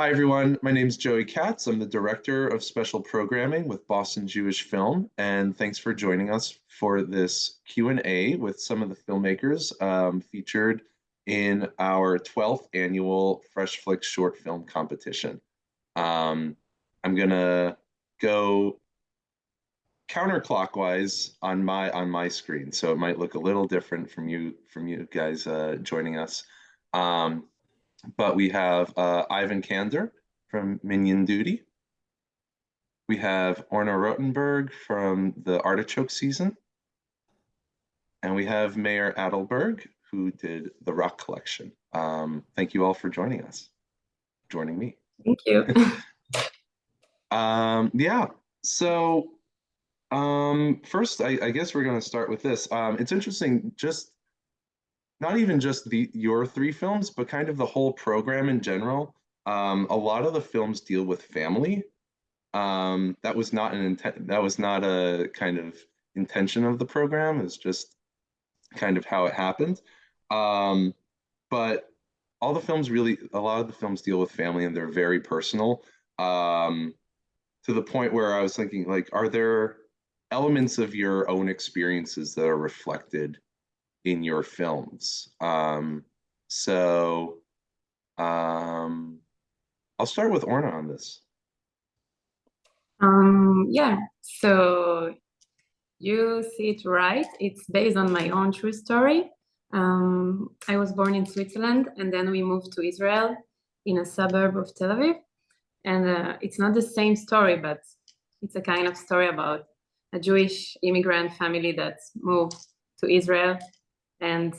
Hi, everyone. My name is Joey Katz. I'm the Director of Special Programming with Boston Jewish Film, and thanks for joining us for this Q&A with some of the filmmakers um, featured in our 12th annual Fresh Flicks short film competition. Um, I'm gonna go counterclockwise on my on my screen, so it might look a little different from you from you guys uh, joining us. Um, but we have uh, Ivan Kander from Minyan Duty. We have Orna Rotenberg from the Artichoke season. And we have Mayor Adelberg, who did the Rock Collection. Um, thank you all for joining us, joining me. Thank you. um, yeah, so um, first, I, I guess we're going to start with this. Um, it's interesting, just not even just the your three films, but kind of the whole program in general. Um, a lot of the films deal with family. Um, that was not an intent. That was not a kind of intention of the program. It's just kind of how it happened. Um, but all the films really, a lot of the films deal with family, and they're very personal. Um, to the point where I was thinking, like, are there elements of your own experiences that are reflected in your films. Um, so um, I'll start with Orna on this. Um, yeah, so you see it right. It's based on my own true story. Um, I was born in Switzerland and then we moved to Israel in a suburb of Tel Aviv. And uh, it's not the same story, but it's a kind of story about a Jewish immigrant family that moved to Israel and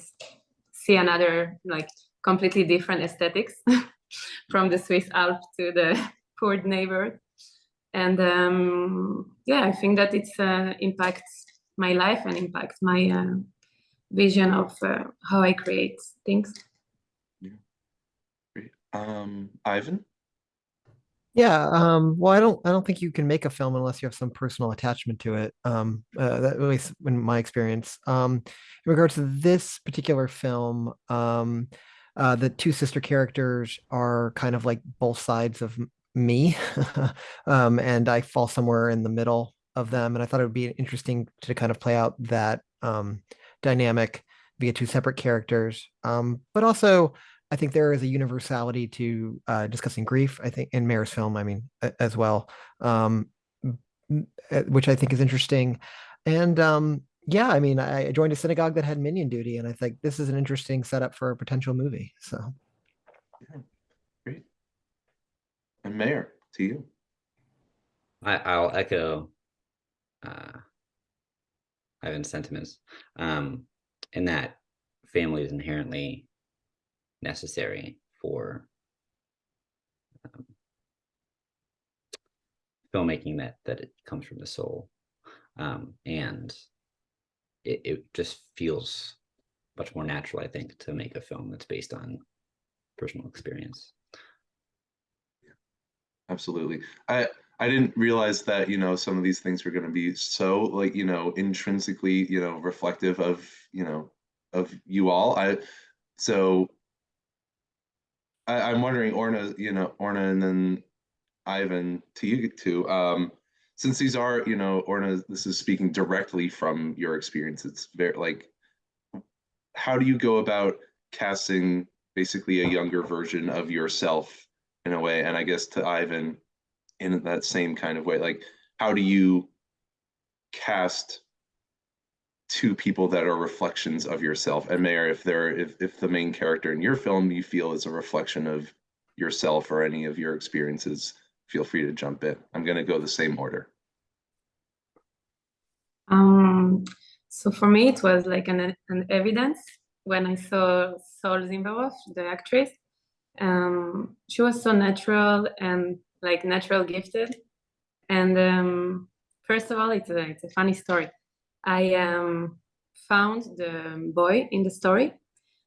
see another like completely different aesthetics from the Swiss Alps to the poor neighbor. And um, yeah, I think that it uh, impacts my life and impacts my uh, vision of uh, how I create things. Yeah, great. Um, Ivan? Yeah, um, well, I don't, I don't think you can make a film unless you have some personal attachment to it. Um, uh, that, at least in my experience. Um, in regards to this particular film, um, uh, the two sister characters are kind of like both sides of me, um, and I fall somewhere in the middle of them. And I thought it would be interesting to kind of play out that um, dynamic via two separate characters, um, but also I think there is a universality to uh, discussing grief. I think in Mayer's film, I mean, as well, um, which I think is interesting. And um, yeah, I mean, I joined a synagogue that had minyan duty, and I think this is an interesting setup for a potential movie. So, great. And Mayor, to you. I, will echo uh, Ivan's sentiments um, in that family is inherently necessary for um, filmmaking that that it comes from the soul. Um, and it, it just feels much more natural i think to make a film that's based on personal experience. Yeah, absolutely. I i didn't realize that you know some of these things were going to be so like you know intrinsically you know reflective of you know of you all. I so I, am wondering, Orna, you know, Orna, and then Ivan, to you too. Um, since these are, you know, Orna, this is speaking directly from your experience. It's very like, how do you go about casting basically a younger version of yourself in a way? And I guess to Ivan, in that same kind of way, like, how do you cast two people that are reflections of yourself. And mayor if they're if, if the main character in your film you feel is a reflection of yourself or any of your experiences feel free to jump in. I'm going to go the same order. Um so for me it was like an, an evidence when i saw sol zimbarov the actress. Um she was so natural and like natural gifted. And um first of all it's a, it's a funny story I um, found the boy in the story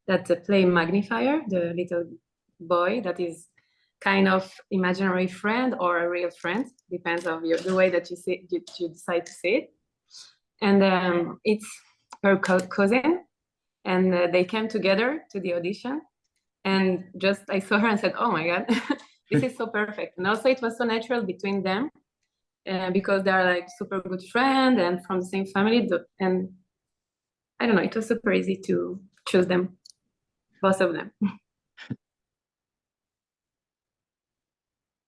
that play Magnifier, the little boy that is kind of imaginary friend or a real friend, depends on your, the way that you see you, you decide to see it. And um, it's her co cousin, and uh, they came together to the audition. And just I saw her and said, "Oh my god, this is so perfect. And also, it was so natural between them uh, because they are like super good friend and from the same family. And I don't know, it was super easy to choose them, both of them.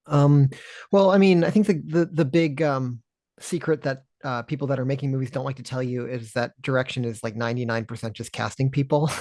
Um, well, I mean, I think the the the big um secret that uh people that are making movies don't like to tell you is that direction is like 99% just casting people.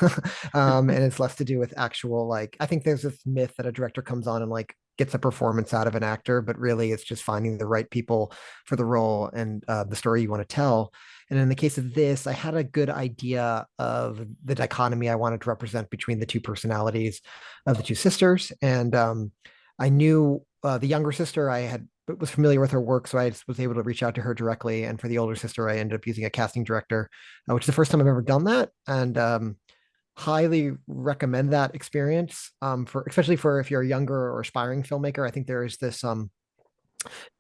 Um, and it's less to do with actual like I think there's this myth that a director comes on and like gets a performance out of an actor, but really it's just finding the right people for the role and uh, the story you want to tell. And in the case of this, I had a good idea of the dichotomy I wanted to represent between the two personalities of the two sisters. And um, I knew uh, the younger sister, I had was familiar with her work, so I was able to reach out to her directly. And for the older sister, I ended up using a casting director, uh, which is the first time I've ever done that, and um, highly recommend that experience um, for especially for if you're a younger or aspiring filmmaker. I think there is this um,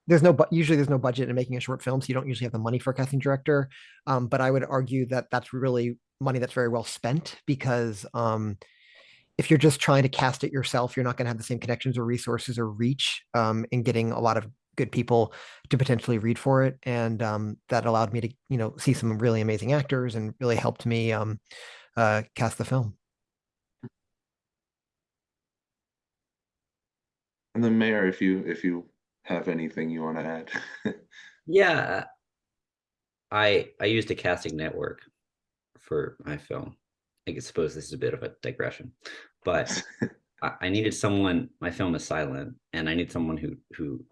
there's no but usually there's no budget in making a short film, so you don't usually have the money for a casting director. Um, but I would argue that that's really money that's very well spent because um, if you're just trying to cast it yourself, you're not going to have the same connections or resources or reach um, in getting a lot of good people to potentially read for it. And um, that allowed me to, you know, see some really amazing actors and really helped me um, uh, cast the film. And then Mayor, if you if you have anything you want to add. Yeah. I I used a casting network for my film. I guess- suppose this is a bit of a digression, but I, I needed someone, my film is silent, and I need someone who who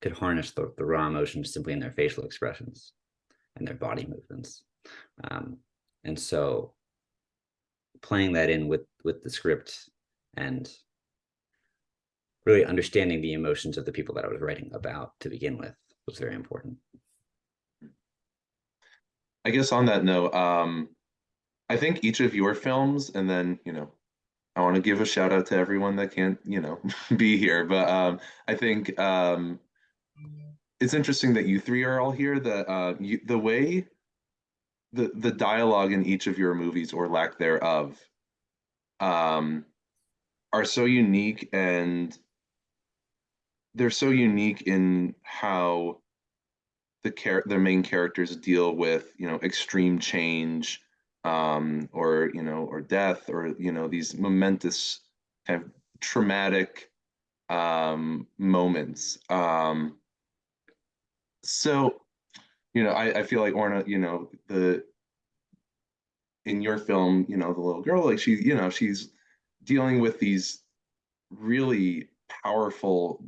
could harness the, the raw emotions simply in their facial expressions and their body movements. Um, and so playing that in with with the script and really understanding the emotions of the people that I was writing about to begin with was very important. I guess on that note, um, I think each of your films, and then you know, I want to give a shout out to everyone that can't, you know, be here. But um, I think um, it's interesting that you three are all here. That uh, you, the way the the dialogue in each of your movies or lack thereof um, are so unique and they're so unique in how the char- the main characters deal with you know extreme change um or you know or death or you know these momentous kind of traumatic um moments um so you know i i feel like orna you know the in your film you know the little girl like she you know she's dealing with these really powerful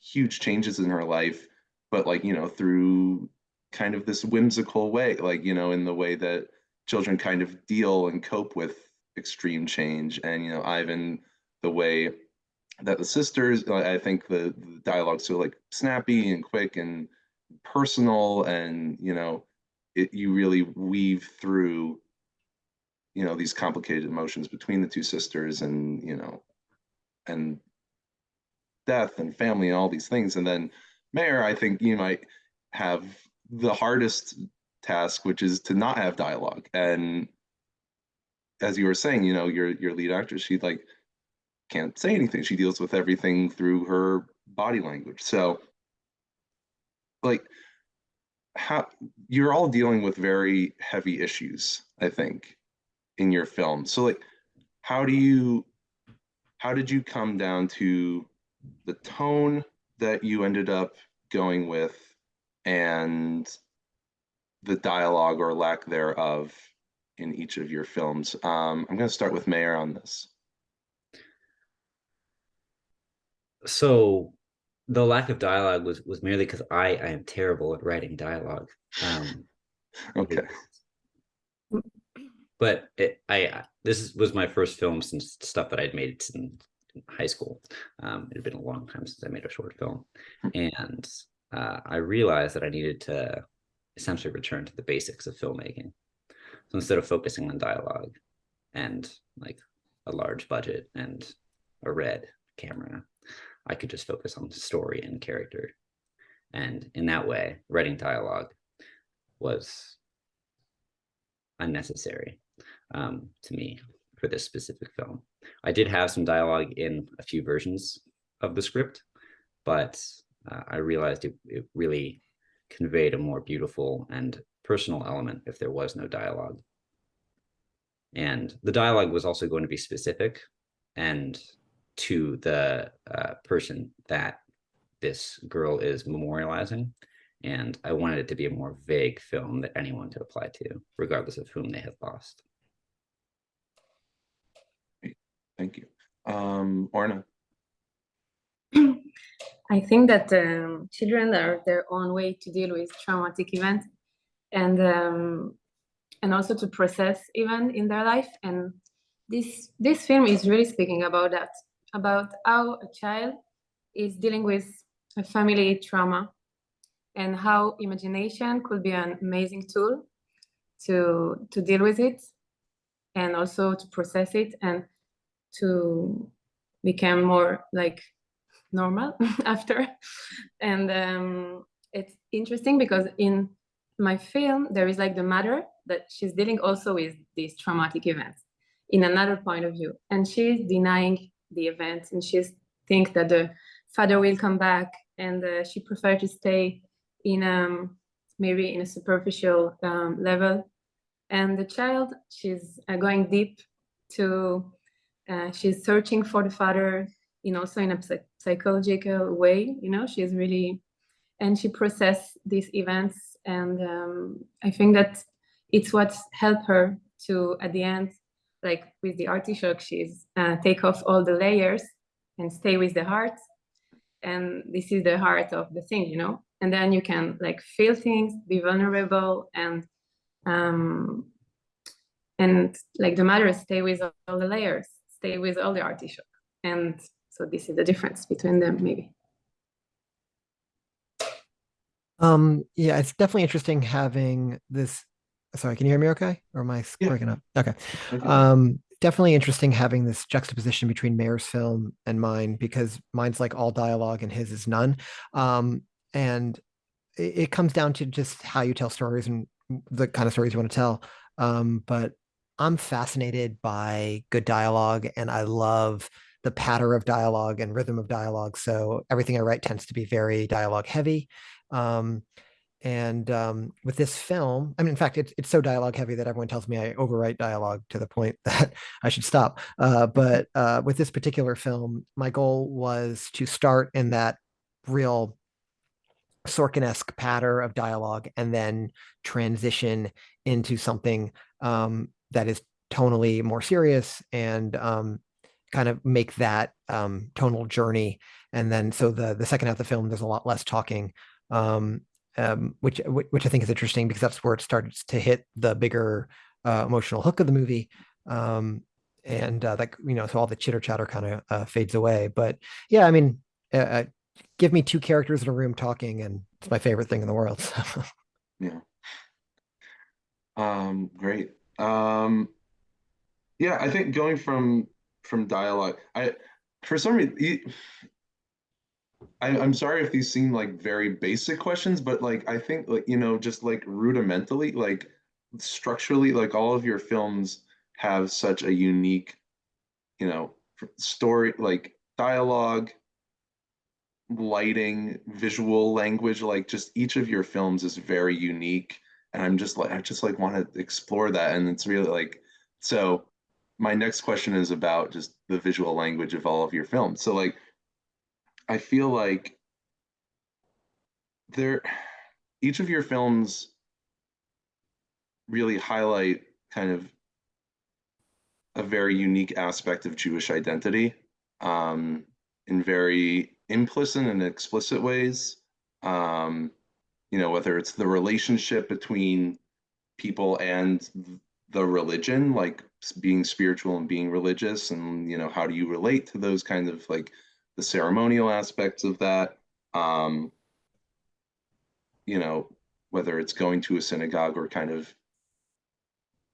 huge changes in her life but like you know through kind of this whimsical way like you know in the way that children kind of deal and cope with extreme change. And you know ivan the way that the sisters i think the, the dialogue's so like snappy and quick and personal and you know it you really weave through you know these complicated emotions between the two sisters and you know and death and family and all these things. And then mayor i think you might have the hardest task which is to not have dialogue. And as you were saying you know your your lead actress she like can't say anything. She deals with everything through her body language. So like how you're all dealing with very heavy issues i think in your film so like how do you how did you come down to the tone that you ended up going with and the dialogue or lack thereof in each of your films. Um, I'm going to start with Mayor on this. So the lack of dialogue was was merely because I I am terrible at writing dialogue. Um, Okay. but it, I this was my first film since stuff that I'd made in, in high school. Um, it had been a long time since I made a short film, and uh, I realized that I needed to essentially return to the basics of filmmaking. So instead of focusing on dialogue and like a large budget and a red camera, I could just focus on story and character. And in that way, writing dialogue was unnecessary um, to me for this specific film. I did have some dialogue in a few versions of the script, but uh, I realized it, it really conveyed a more beautiful and personal element if there was no dialogue. And the dialogue was also going to be specific and to the uh, person that this girl is memorializing. And I wanted it to be a more vague film that anyone could apply to, regardless of whom they have lost. Thank you. Um, Orna. I think that um, children are their own way to deal with traumatic events and um, and also to process even in their life. And this this film is really speaking about that, about how a child is dealing with a family trauma and how imagination could be an amazing tool to to deal with it and also to process it and to become more like normal after. And um, it's interesting because in my film there is like the mother that she's dealing also with these traumatic events in another point of view. And she's denying the events and she think that the father will come back and uh, she prefer to stay in um maybe in a superficial um, level. And the child she's uh, going deep to uh, she's searching for the father in also in a psych psychological way you know she's really and she process these events and um, i think that it's what helped her to at the end like with the artichoke she's uh, take off all the layers and stay with the heart. And this is the heart of the thing you know? And then you can like feel things be vulnerable and um and like the matter stay with all the layers stay with all the artichoke. And so this is the difference between them maybe. Um, yeah, it's definitely interesting having this. Sorry, can you hear me okay? Or am I Yeah. breaking up? Okay. Okay. Um, definitely interesting having this juxtaposition between Mayor's film and mine because mine's like all dialogue and his is none. Um, and it, it comes down to just how you tell stories and the kind of stories you want to tell. Um, but I'm fascinated by good dialogue and I love the patter of dialogue and rhythm of dialogue. So everything I write tends to be very dialogue heavy. Um, and um, with this film, I mean, in fact, it's it's so dialogue heavy that everyone tells me I overwrite dialogue to the point that I should stop. Uh, but uh, with this particular film, my goal was to start in that real Sorkin-esque patter of dialogue and then transition into something um, that is tonally more serious and um, kind of make that um, tonal journey. And then so the the second half of the film, there's a lot less talking, um, um, which which I think is interesting because that's where it starts to hit the bigger uh, emotional hook of the movie. Um, and uh, like you know, so all the chitter chatter kind of uh, fades away. But yeah, I mean, uh, uh, give me two characters in a room talking, and it's my favorite thing in the world. so. Yeah. Um, great. Um, yeah, I think going from from dialogue, I for some reason, I, I'm sorry if these seem like very basic questions, but like I think like you know just like rudimentally, like structurally, like all of your films have such a unique, you know, story, like dialogue, lighting, visual language, like just each of your films is very unique. And I'm just like I just like want to explore that. And it's really like so my next question is about just the visual language of all of your films. So like I feel like there each of your films really highlight kind of a very unique aspect of Jewish identity um, in very implicit and explicit ways. Um, you know, whether it's the relationship between people and the religion, like being spiritual and being religious, and you know, how do you relate to those kind of like the ceremonial aspects of that? Um, you know, whether it's going to a synagogue or kind of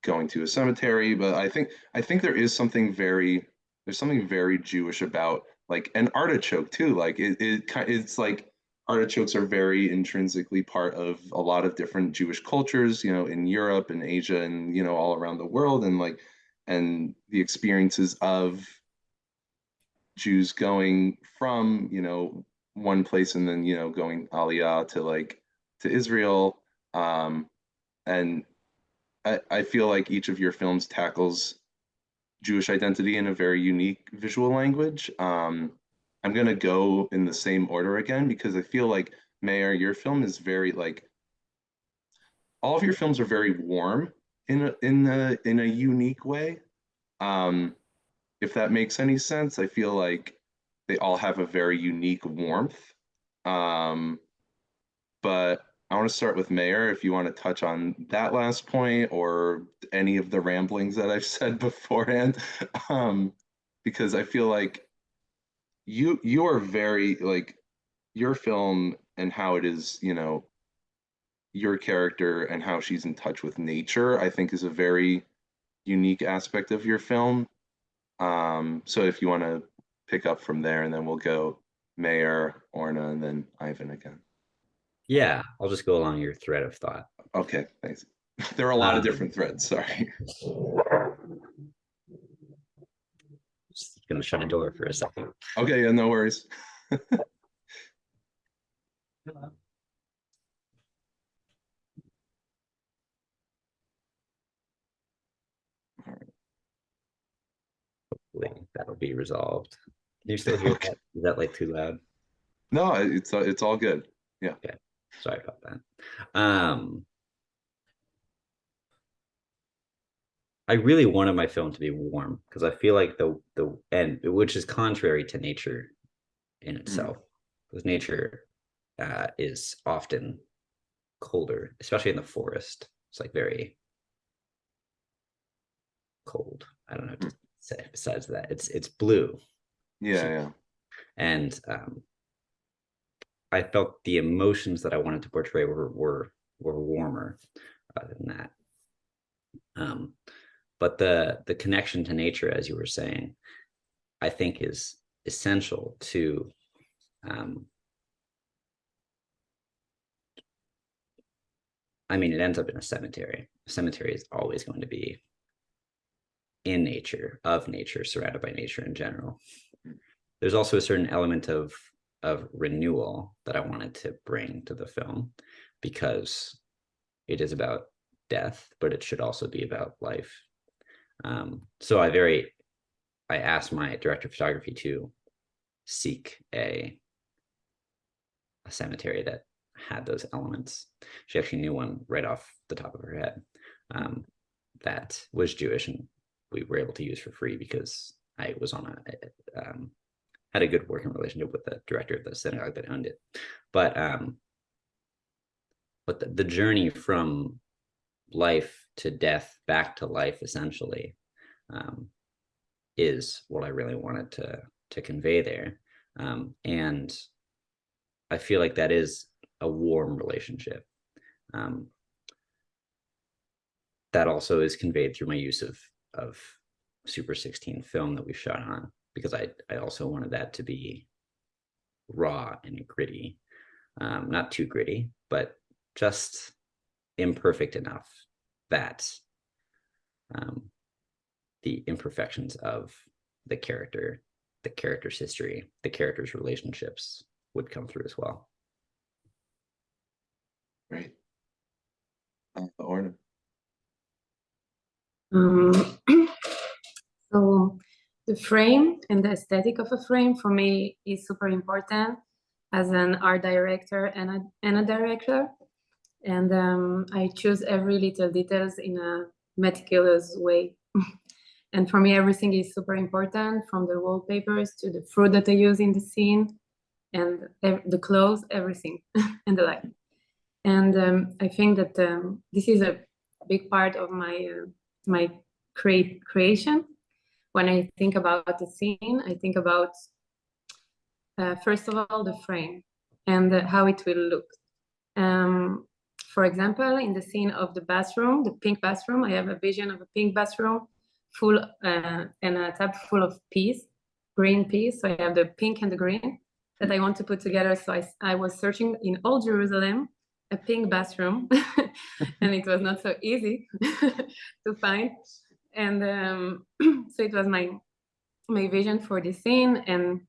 going to a cemetery, but I think I think there is something very there's something very Jewish about like an artichoke too. Like it, it it's like artichokes are very intrinsically part of a lot of different Jewish cultures, you know, in Europe and Asia and you know all around the world and like and the experiences of Jews going from, you know, one place and then, you know, going Aliyah to like to Israel. Um, and I, I feel like each of your films tackles Jewish identity in a very unique visual language. Um, I'm gonna go in the same order again because I feel like Mayor, your film is very like all of your films are very warm in a in a in a unique way. Um, if that makes any sense, I feel like they all have a very unique warmth. Um, but I want to start with Mayor. If you want to touch on that last point or any of the ramblings that I've said beforehand, um, because I feel like you you are very like your film and how it is, you know, your character and how she's in touch with nature, I think is a very unique aspect of your film. Um, so if you want to pick up from there, and then we'll go Mayor, Orna, and then Ivan again. Yeah, I'll just go along your thread of thought. Okay, thanks. There are a lot of Um, different threads. Sorry. Just gonna shut a door for a second. Okay, yeah, no worries. Hopefully that'll be resolved. Can you still hear Okay. that? Is that like too loud? No, it's uh, it's all good. Yeah. Yeah. Sorry about that. Um, I really wanted my film to be warm because I feel like the the and which is contrary to nature in itself, because nature uh, is often colder, especially in the forest. It's like very cold. I don't know what to say besides that. It's it's blue Yeah, yeah. and um, I felt the emotions that I wanted to portray were were were warmer uh, than that. Um, but the the connection to nature, as you were saying, I think is essential to um, I mean, it ends up in a cemetery. A cemetery is always going to be in nature, of nature, surrounded by nature in general. There's also a certain element of of renewal that I wanted to bring to the film because it is about death, but it should also be about life. Um, so I very, I asked my director of photography to seek a a cemetery that had those elements. She actually knew one right off the top of her head um, that was Jewish, and we were able to use for free because I was on a um, had a good working relationship with the director of the synagogue that owned it. But um, but the, the journey from life to death back to life essentially um, is what I really wanted to to convey there. Um, and I feel like that is a warm relationship. Um, that also is conveyed through my use of of Super 16 film that we shot on because I I also wanted that to be raw and gritty, um, not too gritty, but just imperfect enough that um, the imperfections of the character, the character's history, the character's relationships would come through as well. Right. Uh, Orna. Um, so the frame and the aesthetic of a frame for me is super important as an art director and a, and a director. And um, I choose every little details in a meticulous way. and for me, everything is super important from the wallpapers to the fruit that I use in the scene and the clothes, everything and the light. And um, I think that um, this is a big part of my uh, my create creation. When I think about the scene, I think about uh, first of all the frame and uh, how it will look. Um, for example, in the scene of the bathroom, the pink bathroom, I have a vision of a pink bathroom full uh, and a tub full of peas, green peas. So I have the pink and the green that I want to put together. So I was searching in all Jerusalem a pink bathroom and it was not so easy to find and um, so it was my my vision for the scene and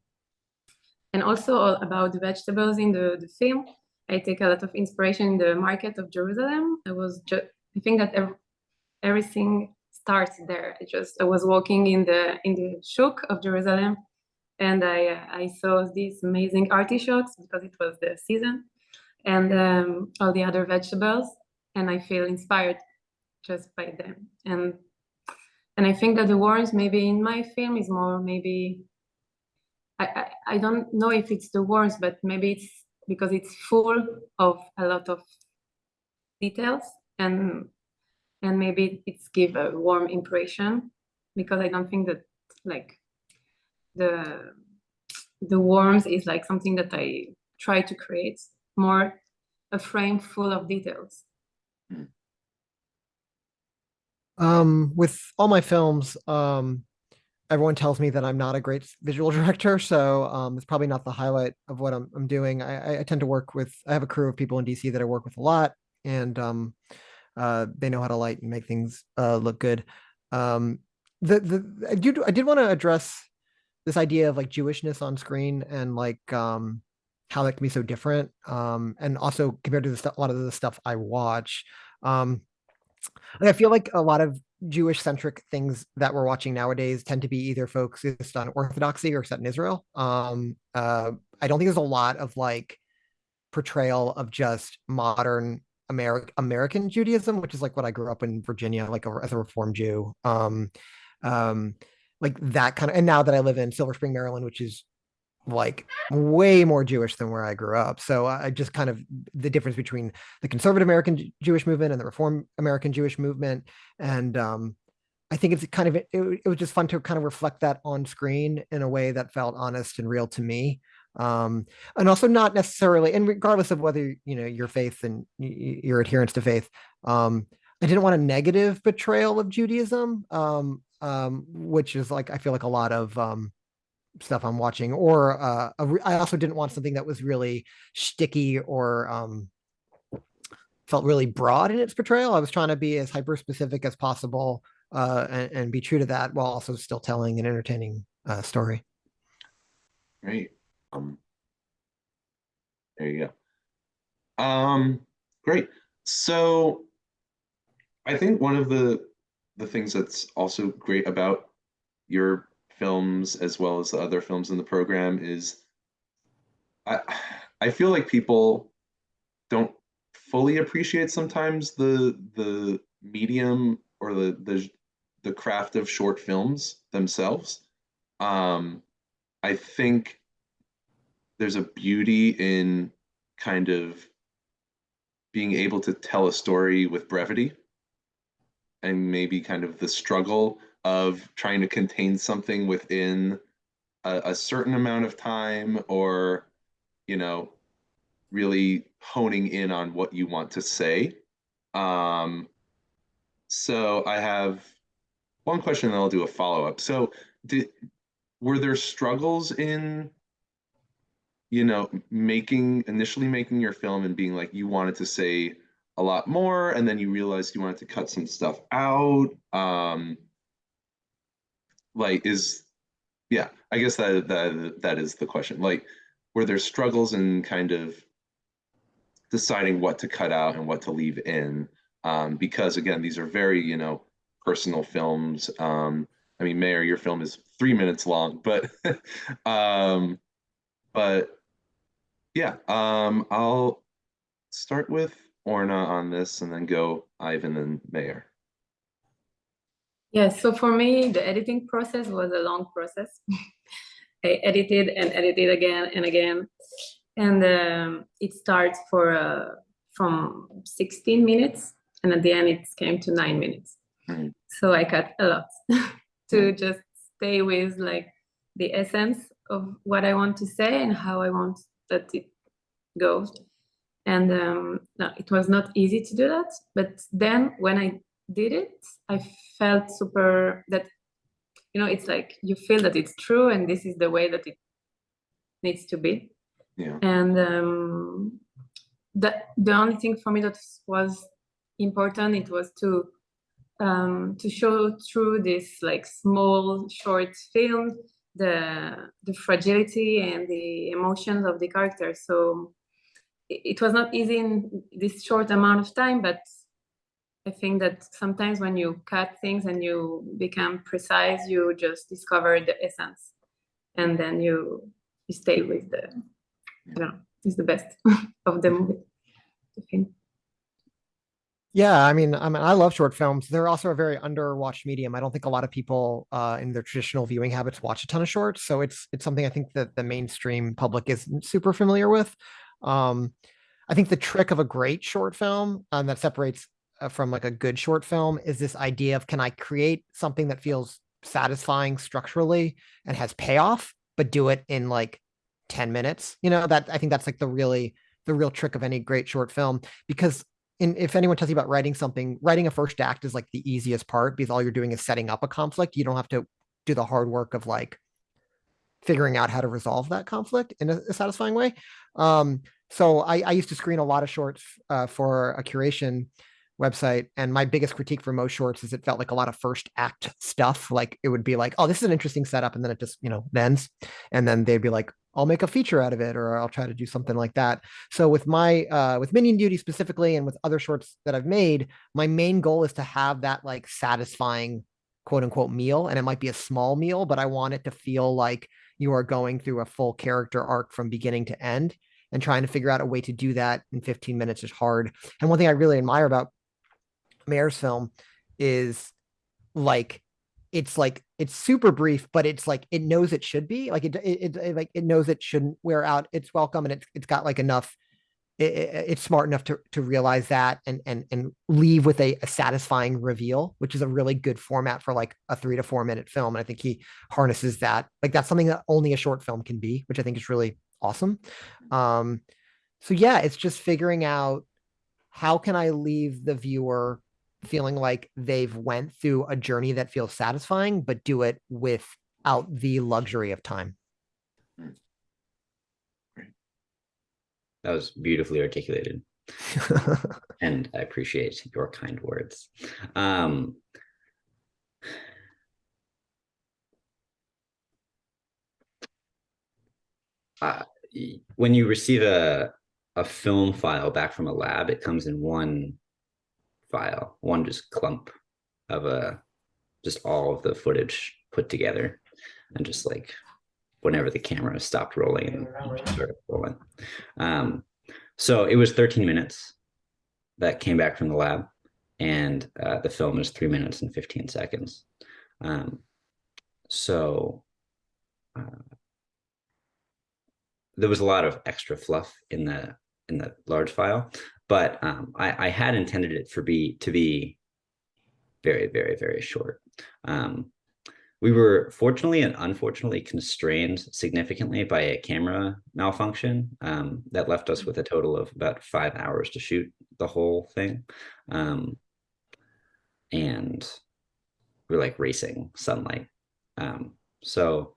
and also all about the vegetables in the, the film. I take a lot of inspiration in the market of Jerusalem. I was just I think that ev- everything starts there. I just I was walking in the in the shuk of Jerusalem and I I saw these amazing artichokes because it was the season and um, all the other vegetables and I feel inspired just by them. And and I think that the worms maybe in my film is more maybe I, I I don't know if it's the worms but maybe it's because it's full of a lot of details and and maybe it's give a warm impression because I don't think that like the the worms is like something that I try to create more a frame full of details. Um, with all my films, um, everyone tells me that I'm not a great visual director, so um, it's probably not the highlight of what I'm, I'm doing. I, I- tend to work with, I have a crew of people in DC that I work with a lot, and um, uh, they know how to light and make things uh, look good. Um, the the I did I did want to address this idea of like Jewishness on screen and like um, how that can be so different, um, and also compared to the a lot of the stuff I watch. Um, I feel like a lot of Jewish centric things that we're watching nowadays tend to be either focused on orthodoxy or set in Israel. Um, uh, I don't think there's a lot of like portrayal of just modern American American Judaism, which is like what I grew up in Virginia, like a, as a Reform Jew. Um, um, like that kind of, and now that I live in Silver Spring, Maryland, which is like way more Jewish than where I grew up. So I just kind of the difference between the conservative American Jewish movement and the Reform American Jewish movement, and um, I think it's kind of it, it was just fun to kind of reflect that on screen in a way that felt honest and real to me. Um, and also not necessarily, and regardless of whether you know your faith and your adherence to faith, um, I didn't want a negative portrayal of Judaism, um, um, which is like I feel like a lot of um, stuff I'm watching, or uh, I also didn't want something that was really sticky or um, felt really broad in its portrayal. I was trying to be as hyper specific as possible uh, and, and be true to that while also still telling an entertaining uh, story. Great. Um, there you go. Um, great. So I think one of the the things that's also great about your films as well as the other films in the program is I I feel like people don't fully appreciate sometimes the the medium or the the the craft of short films themselves. Um, I think there's a beauty in kind of being able to tell a story with brevity and maybe kind of the struggle of trying to contain something within a, a certain amount of time or you know really honing in on what you want to say. Um so i have one question and i'll do a follow-up. So did were there struggles in you know making initially making your film and being like you wanted to say a lot more and then you realized you wanted to cut some stuff out? Um like is yeah i guess that that that is the question. Like were there struggles in kind of deciding what to cut out and what to leave in? Um because again these are very you know personal films. Um i mean mayor your film is three minutes long but um but yeah um i'll start with orna on this and then go ivan and mayor Yes, so for me, the editing process was a long process. I edited and edited again and again, and um, it starts for uh, from 16 minutes, and at the end it came to nine minutes. Mm. So I cut a lot to just stay with like the essence of what I want to say and how I want that it goes. And um, no, it was not easy to do that, but then when I did it, I felt super that you know it's like you feel that it's true and this is the way that it needs to be. yeah And um, the the only thing for me that was important it was to um, to show through this like small short film the the fragility and the emotions of the characters. So it was not easy in this short amount of time, but I think that sometimes when you cut things and you become precise, you just discover the essence, and then you you stay with the. I don't know. It's the best of the movie. I think. Yeah, I mean, I mean, I love short films. They're also a very underwatched medium. I don't think a lot of people uh, in their traditional viewing habits watch a ton of shorts. So it's it's something I think that the mainstream public isn't super familiar with. Um, I think the trick of a great short film um, that separates from like a good short film is this idea of can I create something that feels satisfying structurally and has payoff, but do it in like 10 minutes. You know, that I think that's like the really the real trick of any great short film because in, if anyone tells you about writing something, writing a first act is like the easiest part because all you're doing is setting up a conflict. You don't have to do the hard work of like figuring out how to resolve that conflict in a, a satisfying way. Um, so I, I, used to screen a lot of shorts uh, for a curation website, and my biggest critique for most shorts is it felt like a lot of first act stuff. Like it would be like, oh, this is an interesting setup, and then it just you know ends, and then they'd be like, I'll make a feature out of it, or I'll try to do something like that. So with my uh, with Minyan Duty specifically, and with other shorts that I've made, my main goal is to have that like satisfying quote unquote meal, and it might be a small meal, but I want it to feel like you are going through a full character arc from beginning to end. And trying to figure out a way to do that in 15 minutes is hard. And one thing I really admire about Mayer's film is like it's like it's super brief, but it's like it knows it should be like it, it, it like it knows it shouldn't wear out its welcome, and it's it's got like enough. It, it's smart enough to to realize that and and and leave with a, a, satisfying reveal, which is a really good format for like a three to four minute film. And I think he harnesses that. Like that's something that only a short film can be, which I think is really awesome. Um, so yeah, it's just figuring out how can I leave the viewer feeling like they've went through a journey that feels satisfying, but do it without the luxury of time. That was beautifully articulated. and I appreciate your kind words. Um, uh, when you receive a, a film file back from a lab, it comes in one file, one just clump of a just all of the footage put together and just like whenever the camera stopped rolling and started rolling. Um, so it was 13 minutes that came back from the lab and uh, the film is three minutes and 15 seconds. Um, so uh, there was a lot of extra fluff in the in the large file, but um, I, I, had intended it for be to be very, very, very short. Um, we were fortunately and unfortunately constrained significantly by a camera malfunction um, that left us with a total of about five hours to shoot the whole thing. Um, and we're like racing sunlight. Um, so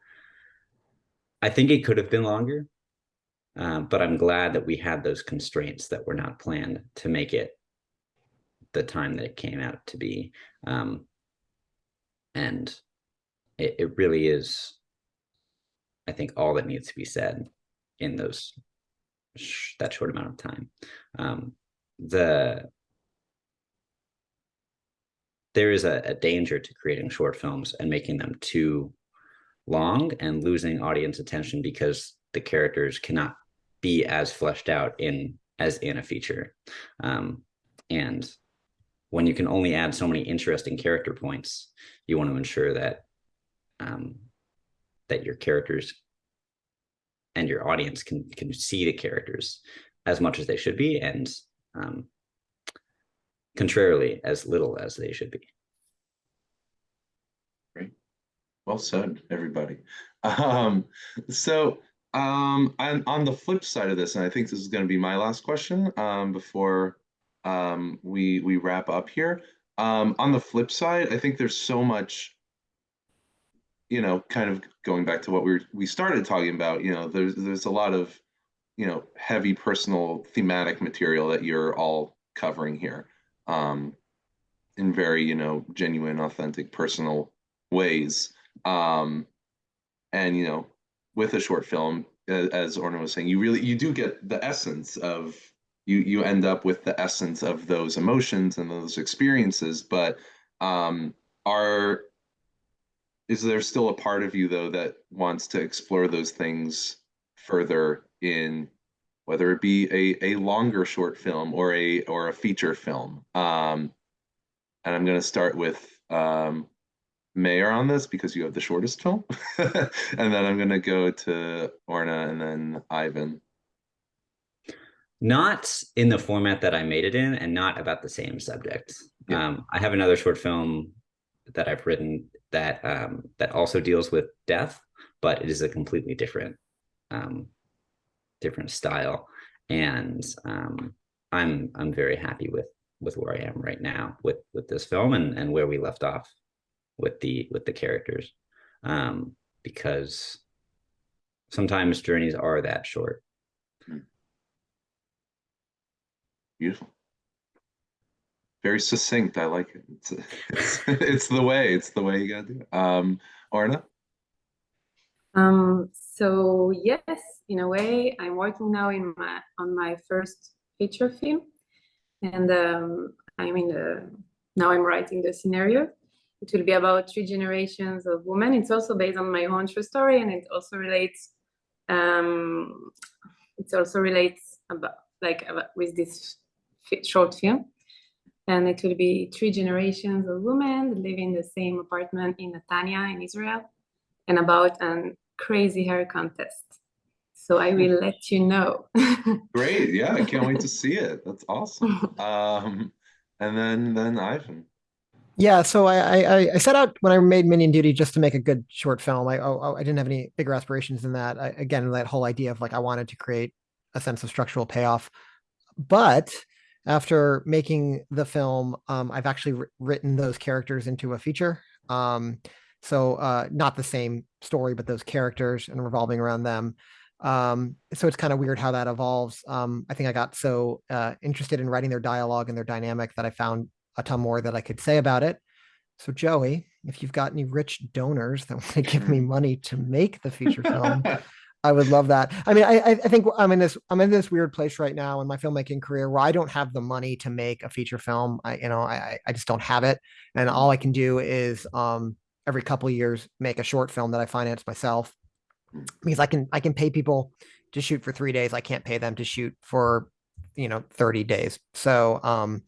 I think it could have been longer, um, but I'm glad that we had those constraints that were not planned to make it the time that it came out to be. Um, and it, it really is, I think, all that needs to be said in those that short amount of time. Um, the there is a, a danger to creating short films and making them too long and losing audience attention because the characters cannot be as fleshed out in as in a feature. Um, and when you can only add so many interesting character points, you want to ensure that um, that your characters and your audience can can see the characters as much as they should be, and um, contrarily, as little as they should be. Great, well said, everybody. Um, so um, and on the flip side of this, and I think this is going to be my last question um, before um, we we wrap up here. Um, on the flip side, I think there's so much, you know, kind of going back to what we were, we started talking about. You know, there's there's a lot of, you know, heavy personal thematic material that you're all covering here. Um, in very, you know, genuine, authentic, personal ways. Um, and you know, with a short film, as Orna was saying, you really you do get the essence of you you end up with the essence of those emotions and those experiences. But um, are is there still a part of you though that wants to explore those things further in whether it be a, a longer short film or a or a feature film um and i'm going to start with um mayor on this because you have the shortest film and then i'm going to go to orna and then ivan not in the format that I made it in and not about the same subject. Yeah. Um, I have another short film that I've written that um, that also deals with death, but it is a completely different um, different style. And um, I'm I'm very happy with with where I am right now with with this film and and where we left off with the with the characters um, because sometimes journeys are that short. beautiful. Very succinct. I like it. It's, it's, it's the way. It's the way you gotta do it. Um orna Um, so yes, in a way, I'm working now in my on my first feature film, and um, I'm in the now I'm writing the scenario. It will be about three generations of women. It's also based on my own true story, and it also relates. Um, it also relates about like about, with this short film, and it will be three generations of women that live in the same apartment in Netanya in Israel and about a crazy hair contest. So I will let you know. great yeah i can't wait to see it that's awesome um and then then ivan Yeah, so I, I I- set out when I made Minyan Duty just to make a good short film. I oh, I didn't have any bigger aspirations than that. I, again, that whole idea of like I wanted to create a sense of structural payoff. But after making the film, um, I've actually written those characters into a feature. Um, so uh, not the same story, but those characters and revolving around them. Um, so it's kind of weird how that evolves. Um, I think I got so uh, interested in writing their dialogue and their dynamic that I found a ton more that I could say about it. So Joey, if you've got any rich donors that want to give me money to make the feature film, I would love that. I mean, I I I think I'm in this I'm in this weird place right now in my filmmaking career where I don't have the money to make a feature film. I you know I I- just don't have it, and all I can do is um every couple of years make a short film that I finance myself because I can I can pay people to shoot for three days. I can't pay them to shoot for you know 30 days. So um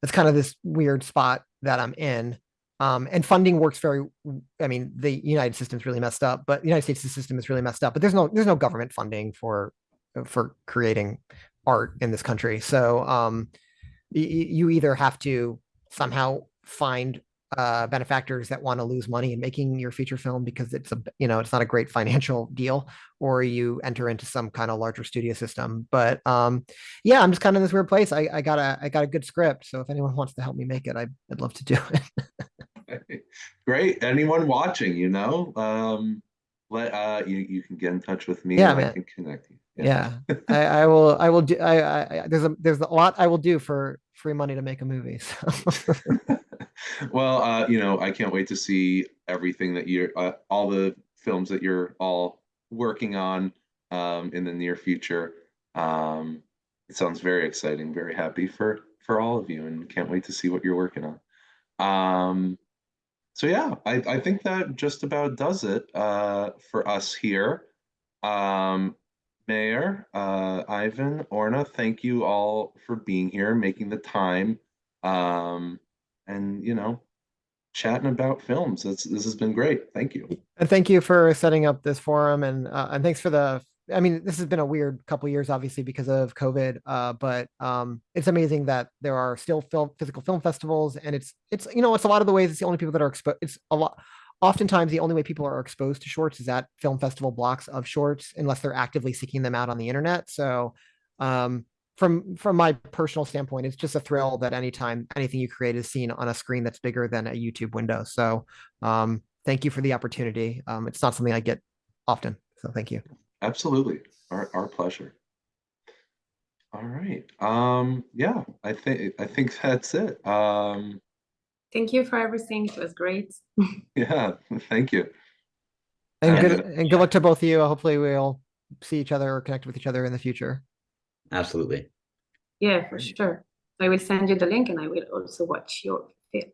that's kind of this weird spot that I'm in. Um, and funding works very. I mean, the United system's really messed up, but the United States system is really messed up. But there's no there's no government funding for for creating art in this country. So um, you either have to somehow find uh, benefactors that want to lose money in making your feature film because it's a you know it's not a great financial deal, or you enter into some kind of larger studio system. But um, yeah, I'm just kind of in this weird place. I, I got a I got a good script, so if anyone wants to help me make it, I, I'd love to do it. Great. Anyone watching, you know, um, let uh, you you can get in touch with me. Yeah, and I man. can connect you. yeah, I, I will I will do I, I I- there's a there's a lot I will do for free money to make a movie. So well, uh, you know, I can't wait to see everything that you're, uh, all the films that you're all working on um, in the near future. Um, it sounds very exciting. Very happy for for all of you, and can't wait to see what you're working on. Um, so yeah, I I think that just about does it uh, for us here. Um, Mayor, uh, Ivan, Orna, thank you all for being here, making the time. Um, and you know, chatting about films. This this has been great. Thank you. and thank you for setting up this forum and uh, and thanks for the I mean this has been a weird couple years obviously because of COVID uh, but um, it's amazing that there are still film physical film festivals and it's it's you know it's a lot of the ways it's the only people that are exposed it's a lot oftentimes the only way people are exposed to shorts is at film festival blocks of shorts unless they're actively seeking them out on the internet so um, from from my personal standpoint it's just a thrill that anytime anything you create is seen on a screen that's bigger than a youtube window so um, thank you for the opportunity um, it's not something i get often so thank you Absolutely. Our our pleasure. All right. Um, yeah, I think I think that's it. Um, Thank you for everything. It was great. Yeah, thank you. And Yeah. good, and good luck to both of you. Hopefully we'll see each other or connect with each other in the future. Absolutely. Yeah, for sure. I will send you the link and I will also watch your film.